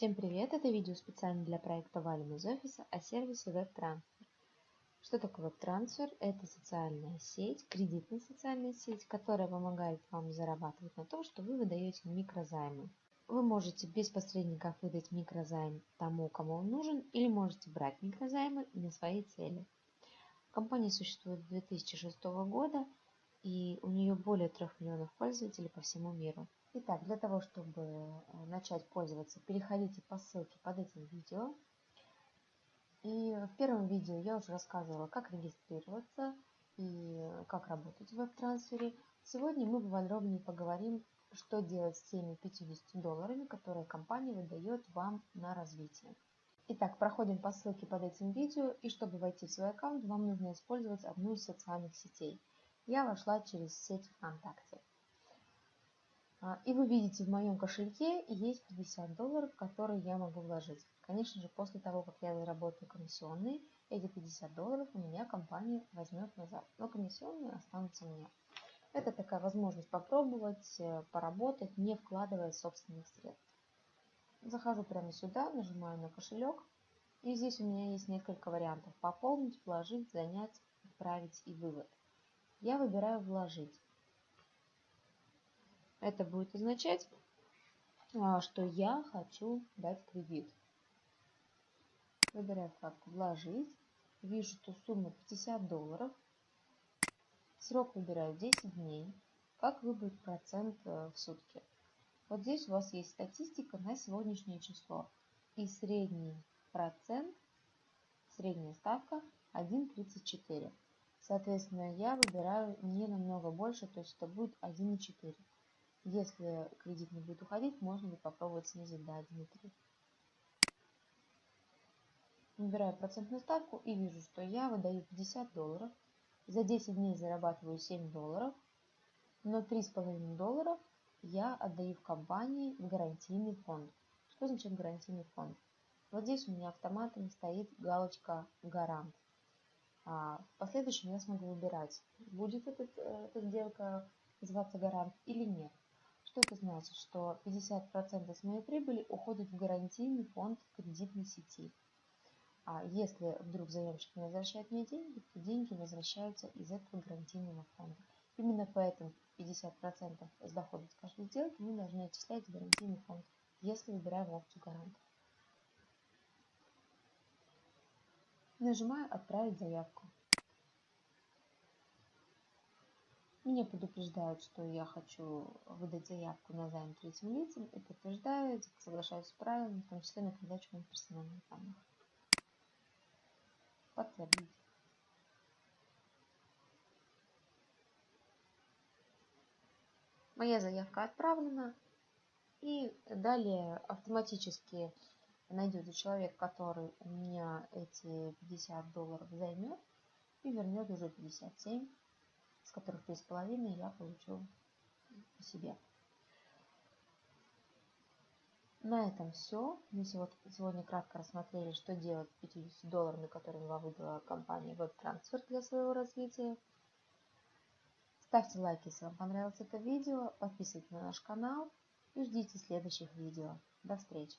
Всем привет! Это видео специально для проекта Валим из офиса о сервисе WebTransfer. Что такое WebTransfer? Это социальная сеть, кредитная социальная сеть, которая помогает вам зарабатывать на том, что вы выдаете микрозаймы. Вы можете без посредников выдать микрозайм тому, кому он нужен, или можете брать микрозаймы на свои цели. Компания существует с 2006 года, и у нее более 3 миллионов пользователей по всему миру. Итак, для того, чтобы э, начать пользоваться, переходите по ссылке под этим видео. И в первом видео я уже рассказывала, как регистрироваться и как работать в веб-трансфере. Сегодня мы подробнее поговорим, что делать с теми 50 долларами, которые компания выдает вам на развитие. Итак, проходим по ссылке под этим видео, и чтобы войти в свой аккаунт, вам нужно использовать одну из социальных сетей. Я вошла через сеть ВКонтакте. А, и вы видите, в моем кошельке есть 50 долларов, которые я могу вложить. Конечно же, после того, как я заработаю комиссионные, эти 50 долларов у меня компания возьмет назад. Но комиссионные останутся мне. Это такая возможность попробовать, э, поработать, не вкладывая собственных средств. Захожу прямо сюда, нажимаю на кошелек. И здесь у меня есть несколько вариантов. Пополнить, вложить, занять, отправить и вывод. Я выбираю «Вложить». Это будет означать, а, что я хочу дать кредит. Выбираю вкладку «Вложить». Вижу, что сумма 50 долларов. Срок выбираю 10 дней. Как выбрать процент э, в сутки? Вот здесь у вас есть статистика на сегодняшнее число. И средний процент, средняя ставка 1,34. Соответственно, я выбираю не намного больше, то есть это будет 1,4. Если кредит не будет уходить, можно будет попробовать снизить до 1,3. Выбираю процентную ставку и вижу, что я выдаю 50 долларов. За 10 дней зарабатываю 7 долларов, но 3,5 долларов я отдаю в компании в гарантийный фонд. Что значит гарантийный фонд? Вот здесь у меня автоматом стоит галочка «Гарант». А в последующем я смогу выбирать, будет э, эта сделка называться гарант или нет. Что это значит? Что 50% с моей прибыли уходит в гарантийный фонд кредитной сети. А если вдруг заемщик не возвращает мне деньги, то деньги возвращаются из этого гарантийного фонда. Именно поэтому 50% с дохода с каждой сделки мы должны отчислять в гарантийный фонд, если выбираем опцию гаранта. Нажимаю «Отправить заявку». Меня предупреждают, что я хочу выдать заявку на займ третьим лицам и подтверждаю, соглашаюсь с правилами, в том числе на передачу моих персональных данных. Подтвердить. Моя заявка отправлена. И далее автоматически найдется человек, который у меня эти 50 долларов займет и вернет уже 57 с которых три с половиной я получу себе. На этом все. Мы сегодня кратко рассмотрели, что делать с 50 долларами, которые вам выдала компания WebTransfer для своего развития. Ставьте лайки, если вам понравилось это видео, подписывайтесь на наш канал и ждите следующих видео. До встречи!